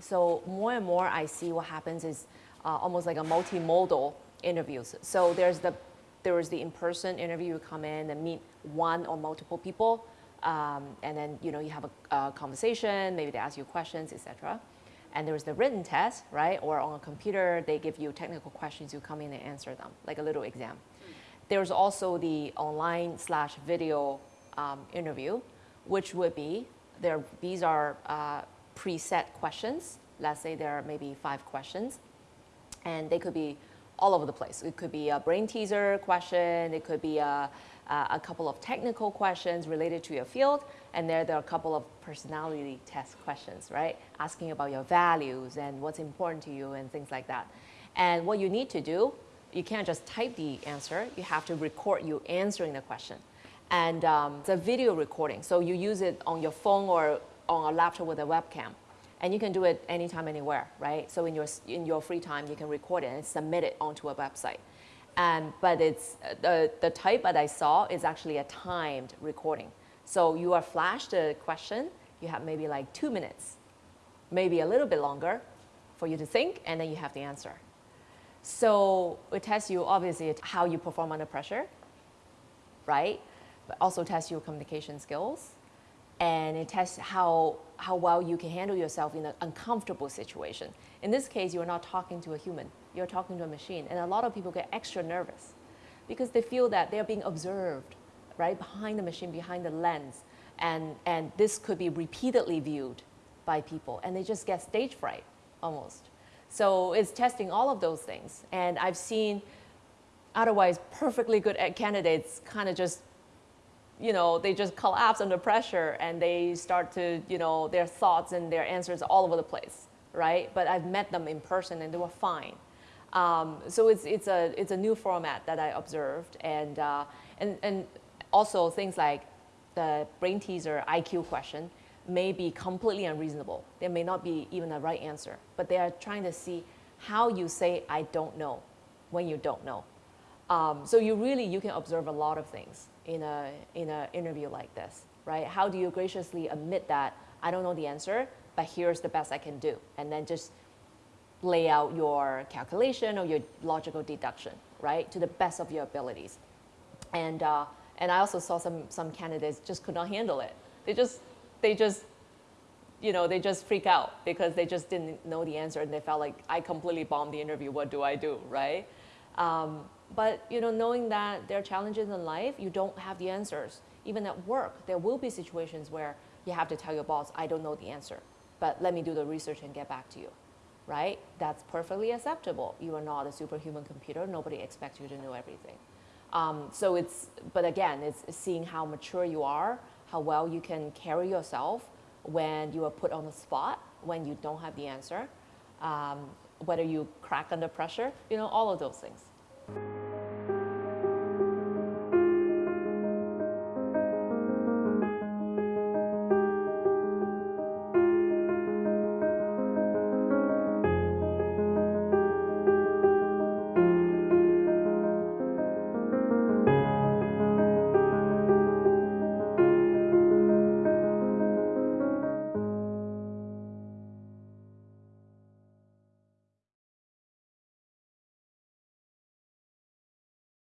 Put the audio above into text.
So more and more I see what happens is uh, almost like a multimodal interviews. So there's the there is the in-person interview. You come in and meet one or multiple people, um, and then you know you have a, a conversation. Maybe they ask you questions, etc. And there's the written test, right? Or on a computer, they give you technical questions. You come in and answer them, like a little exam. There's also the online slash video um, interview, which would be there. These are uh, preset questions. Let's say there are maybe five questions, and they could be all over the place. It could be a brain teaser question. It could be a, a couple of technical questions related to your field. And there, there are a couple of personality test questions, right? Asking about your values and what's important to you and things like that. And what you need to do, you can't just type the answer. You have to record you answering the question. And um, it's a video recording. So you use it on your phone or on a laptop with a webcam. And you can do it anytime, anywhere, right? So in your, in your free time, you can record it and submit it onto a website. And, but it's, the, the type that I saw is actually a timed recording. So you are flashed a question, you have maybe like two minutes, maybe a little bit longer for you to think, and then you have the answer. So it tests you, obviously, how you perform under pressure, right? But also tests your communication skills, and it tests how, how well you can handle yourself in an uncomfortable situation. In this case, you're not talking to a human, you're talking to a machine. And a lot of people get extra nervous because they feel that they're being observed, right, behind the machine, behind the lens. And, and this could be repeatedly viewed by people, and they just get stage fright almost. So it's testing all of those things. And I've seen otherwise perfectly good eh, candidates kind of just you know, they just collapse under pressure and they start to, you know, their thoughts and their answers all over the place, right? But I've met them in person and they were fine. Um, so it's, it's, a, it's a new format that I observed and, uh, and, and also things like the brain teaser IQ question may be completely unreasonable. There may not be even a right answer, but they are trying to see how you say I don't know when you don't know. Um, so you really, you can observe a lot of things in a in an interview like this, right? How do you graciously admit that I don't know the answer, but here's the best I can do, and then just lay out your calculation or your logical deduction, right, to the best of your abilities. And uh, and I also saw some some candidates just could not handle it. They just they just you know, they just freak out because they just didn't know the answer and they felt like I completely bombed the interview. What do I do, right? Um, but you know, knowing that there are challenges in life, you don't have the answers. Even at work, there will be situations where you have to tell your boss, I don't know the answer, but let me do the research and get back to you, right? That's perfectly acceptable. You are not a superhuman computer. Nobody expects you to know everything. Um, so it's, but again, it's seeing how mature you are, how well you can carry yourself when you are put on the spot, when you don't have the answer, um, whether you crack under pressure, you know, all of those things.